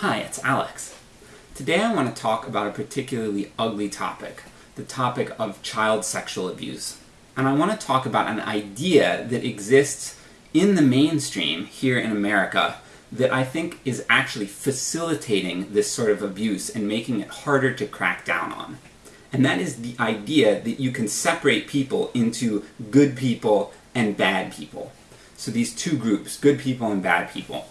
Hi, it's Alex. Today I want to talk about a particularly ugly topic, the topic of child sexual abuse. And I want to talk about an idea that exists in the mainstream here in America that I think is actually facilitating this sort of abuse and making it harder to crack down on. And that is the idea that you can separate people into good people and bad people. So these two groups, good people and bad people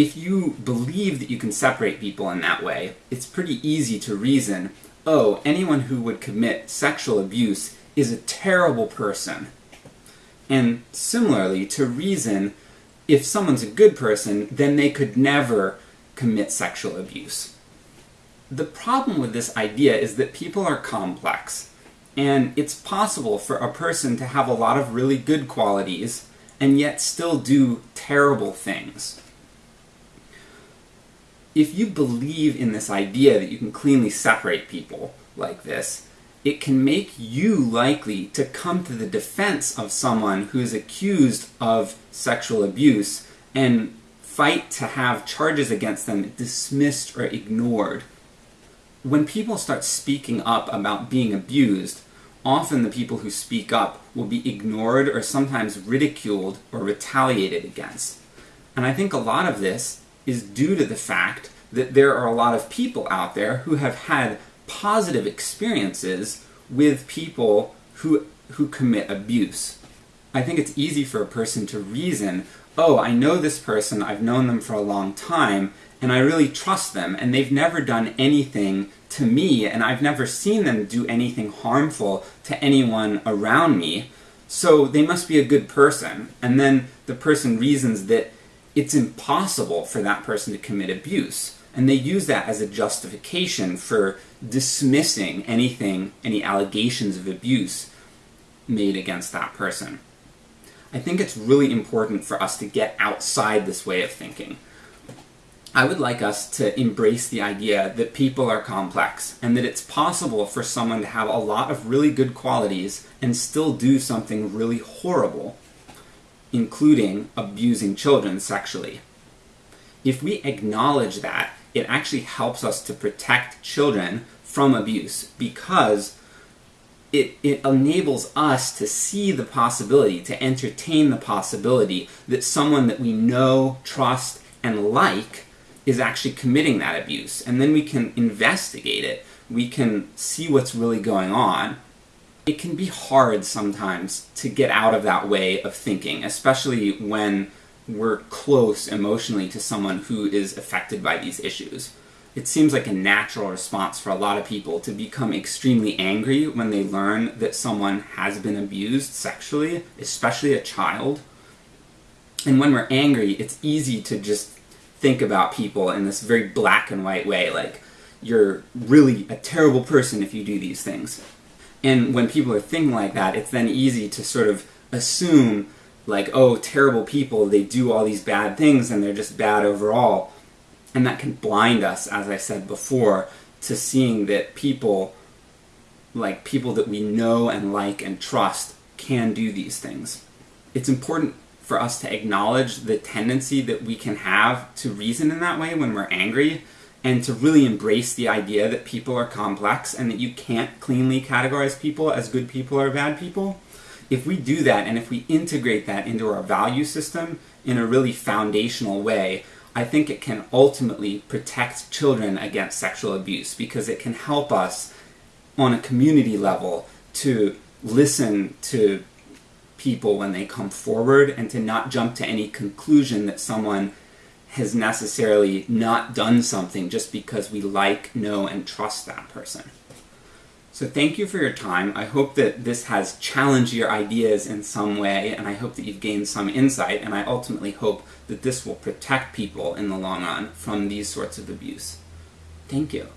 if you believe that you can separate people in that way, it's pretty easy to reason, oh, anyone who would commit sexual abuse is a terrible person. And similarly, to reason, if someone's a good person, then they could never commit sexual abuse. The problem with this idea is that people are complex, and it's possible for a person to have a lot of really good qualities, and yet still do terrible things if you believe in this idea that you can cleanly separate people like this, it can make you likely to come to the defense of someone who is accused of sexual abuse and fight to have charges against them dismissed or ignored. When people start speaking up about being abused, often the people who speak up will be ignored or sometimes ridiculed or retaliated against. And I think a lot of this is due to the fact that there are a lot of people out there who have had positive experiences with people who, who commit abuse. I think it's easy for a person to reason, oh, I know this person, I've known them for a long time, and I really trust them, and they've never done anything to me, and I've never seen them do anything harmful to anyone around me, so they must be a good person. And then the person reasons that it's impossible for that person to commit abuse. And they use that as a justification for dismissing anything, any allegations of abuse made against that person. I think it's really important for us to get outside this way of thinking. I would like us to embrace the idea that people are complex, and that it's possible for someone to have a lot of really good qualities and still do something really horrible including abusing children sexually. If we acknowledge that, it actually helps us to protect children from abuse because it, it enables us to see the possibility, to entertain the possibility that someone that we know, trust, and like is actually committing that abuse. And then we can investigate it. We can see what's really going on it can be hard sometimes to get out of that way of thinking, especially when we're close emotionally to someone who is affected by these issues. It seems like a natural response for a lot of people to become extremely angry when they learn that someone has been abused sexually, especially a child. And when we're angry, it's easy to just think about people in this very black and white way, like, you're really a terrible person if you do these things. And when people are thinking like that, it's then easy to sort of assume, like, oh, terrible people, they do all these bad things and they're just bad overall. And that can blind us, as I said before, to seeing that people, like people that we know and like and trust, can do these things. It's important for us to acknowledge the tendency that we can have to reason in that way when we're angry, and to really embrace the idea that people are complex and that you can't cleanly categorize people as good people or bad people, if we do that and if we integrate that into our value system in a really foundational way, I think it can ultimately protect children against sexual abuse because it can help us on a community level to listen to people when they come forward and to not jump to any conclusion that someone has necessarily not done something just because we like, know, and trust that person. So thank you for your time. I hope that this has challenged your ideas in some way, and I hope that you've gained some insight, and I ultimately hope that this will protect people in the long run from these sorts of abuse. Thank you.